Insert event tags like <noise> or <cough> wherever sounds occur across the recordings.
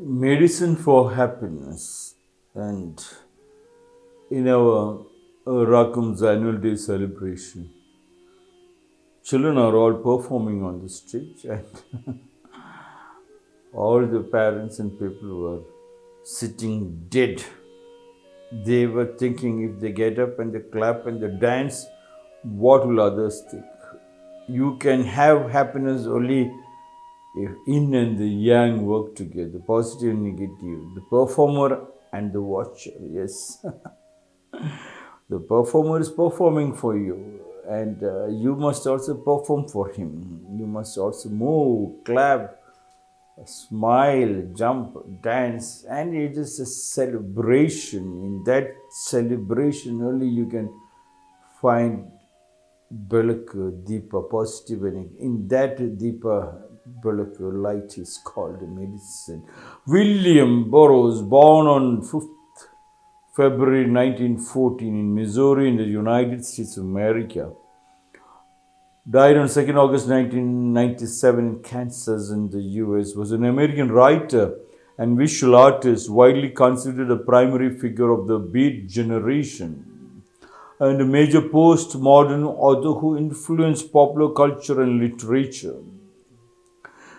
medicine for happiness. And in our uh, Rakum's annual day celebration children are all performing on the stage and <laughs> all the parents and people were sitting dead. They were thinking if they get up and they clap and they dance what will others think? You can have happiness only if yin and the yang work together, positive and negative, the performer and the watcher. Yes. <laughs> the performer is performing for you, and uh, you must also perform for him. You must also move, clap, smile, jump, dance, and it is a celebration. In that celebration, only you can find Belaka, Deepa, positive, and in that Deepa, Light is called medicine. William Burroughs, born on 5th February 1914 in Missouri in the United States of America, died on 2nd August 1997 in Kansas in the US, was an American writer and visual artist widely considered a primary figure of the Beat generation and a major postmodern author who influenced popular culture and literature.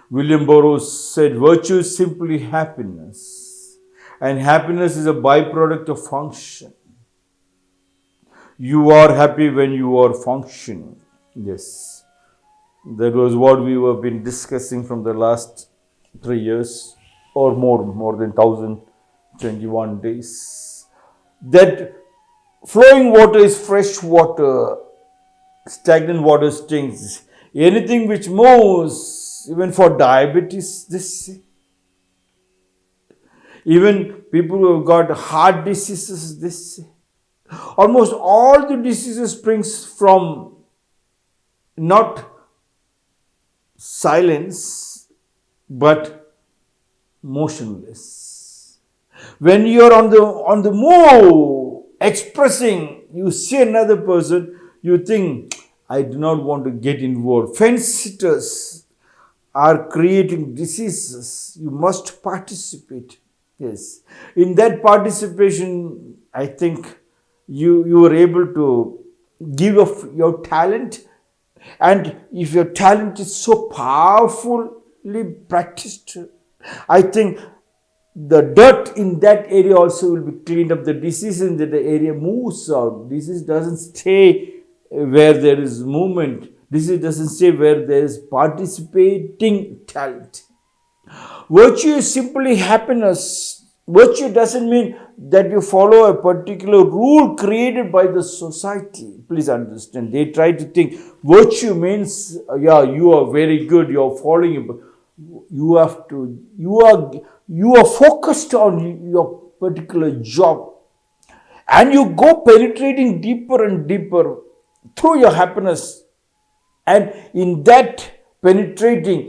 William Burroughs said, Virtue is simply happiness, and happiness is a byproduct of function. You are happy when you are functioning. Yes, that was what we have been discussing from the last three years or more, more than 1021 days. That Flowing water is fresh water, stagnant water stinks. Anything which moves, even for diabetes, this even people who have got heart diseases, this almost all the diseases springs from not silence but motionless. When you are on the on the move, expressing, you see another person, you think, I do not want to get involved. Fence sitters are creating diseases. You must participate. Yes. In that participation, I think you, you are able to give of your talent. And if your talent is so powerfully practiced, I think the dirt in that area also will be cleaned up. The disease in that area moves out. Disease doesn't stay where there is movement. Disease doesn't stay where there is participating talent. Virtue is simply happiness. Virtue doesn't mean that you follow a particular rule created by the society. Please understand. They try to think virtue means, yeah, you are very good, you are following. You have to, you are you are focused on your particular job and you go penetrating deeper and deeper through your happiness and in that penetrating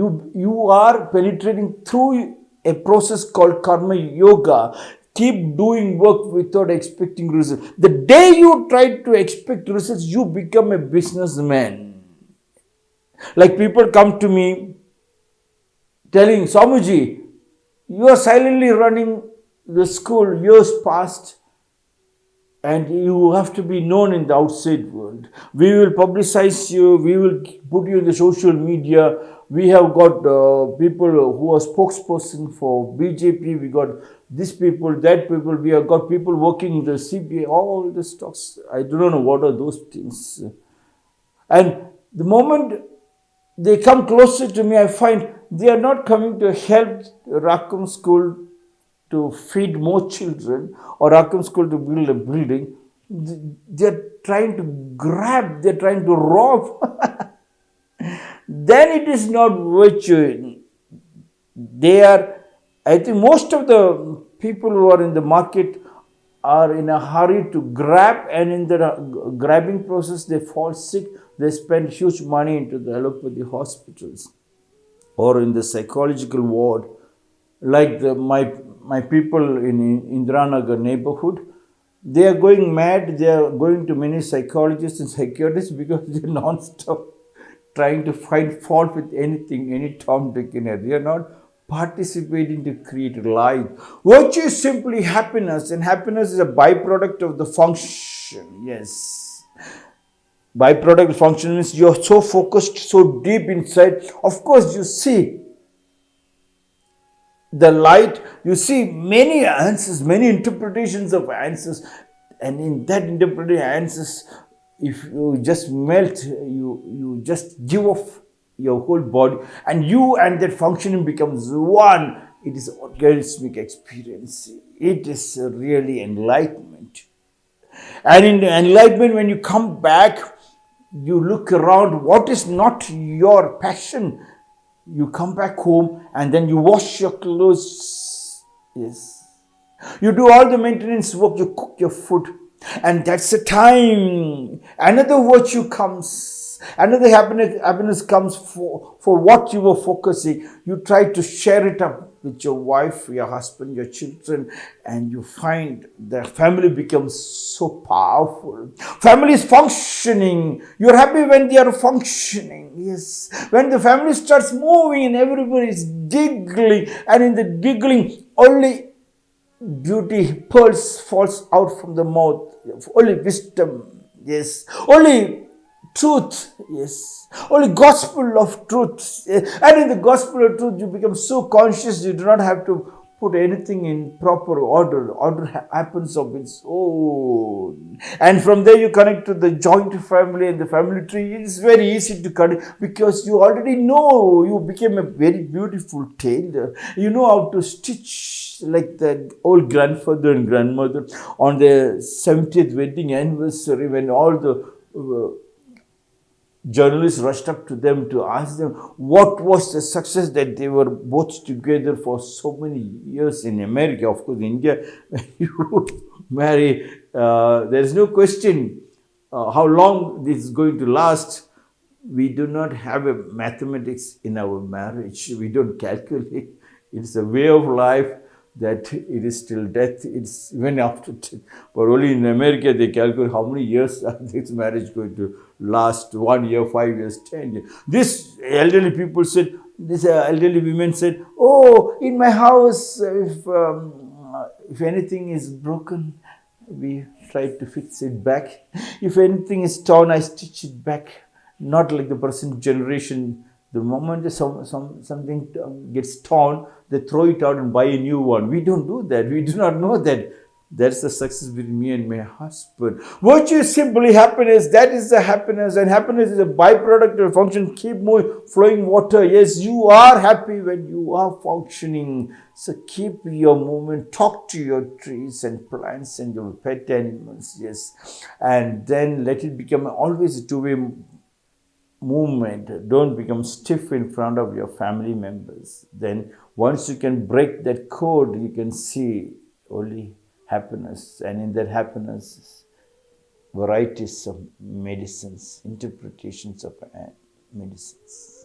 you you are penetrating through a process called karma yoga. Keep doing work without expecting results. The day you try to expect results you become a businessman. Like people come to me telling Swamiji, you are silently running the school years past and you have to be known in the outside world. We will publicize you, we will put you in the social media. We have got uh, people who are spokesperson for BJP, we got these people, that people, we have got people working in the CBI, all the stocks. I do not know what are those things. And the moment they come closer to me, I find they are not coming to help Rakum school to feed more children or Rakum school to build a building. They are trying to grab, they are trying to rob. <laughs> then it is not virtue. They are, I think most of the people who are in the market are in a hurry to grab and in the grabbing process they fall sick. They spend huge money into the allopathy hospitals or in the psychological ward, like the, my, my people in Indiranagar neighborhood, they are going mad. They are going to many psychologists and psychiatrists because they're non-stop trying to find fault with anything, any Tom, Dick, and Harry. They are not participating to create light. Virtue is simply happiness, and happiness is a byproduct of the function. Yes. Byproduct function means you're so focused, so deep inside. Of course, you see the light, you see many answers, many interpretations of answers, and in that interpretation answers, if you just melt, you you just give off your whole body, and you and that functioning becomes one. It is orgasmic experience. It is really enlightenment. And in enlightenment, when you come back, you look around, what is not your passion? You come back home and then you wash your clothes. Yes. You do all the maintenance work, you cook your food. And that's the time another virtue comes Another happiness, happiness comes for, for what you were focusing. You try to share it up with your wife, your husband, your children, and you find the family becomes so powerful. Family is functioning. You're happy when they are functioning. Yes. When the family starts moving and everybody is giggling, and in the giggling, only beauty pearls falls out from the mouth. Only wisdom. Yes. Only truth. Yes. Only gospel of truth. And in the gospel of truth, you become so conscious you do not have to put anything in proper order. Order happens of its own. And from there you connect to the joint family and the family tree. It is very easy to connect because you already know you became a very beautiful tailor. You know how to stitch like the old grandfather and grandmother on their 70th wedding anniversary when all the uh, journalists rushed up to them to ask them what was the success that they were both together for so many years in America. Of course, India, <laughs> you marry, uh, there is no question uh, how long this is going to last. We do not have a mathematics in our marriage. We don't calculate. It's a way of life that it is till death, it's even after <laughs> death. But only in America they calculate how many years <laughs> this marriage going to last, one year, five years, ten years. This elderly people said, this uh, elderly women said, oh, in my house, if, um, if anything is broken, we try to fix it back. If anything is torn, I stitch it back. Not like the present generation the moment some, some, something gets torn, they throw it out and buy a new one. We don't do that. We do not know that. That's the success between me and my husband. Virtue is simply happiness. That is the happiness. And happiness is a byproduct of function. Keep moving, flowing water. Yes, you are happy when you are functioning. So keep your movement. Talk to your trees and plants and your pet animals. Yes. And then let it become always a two-way movement, don't become stiff in front of your family members. Then once you can break that code, you can see only happiness. And in that happiness, varieties of medicines, interpretations of uh, medicines.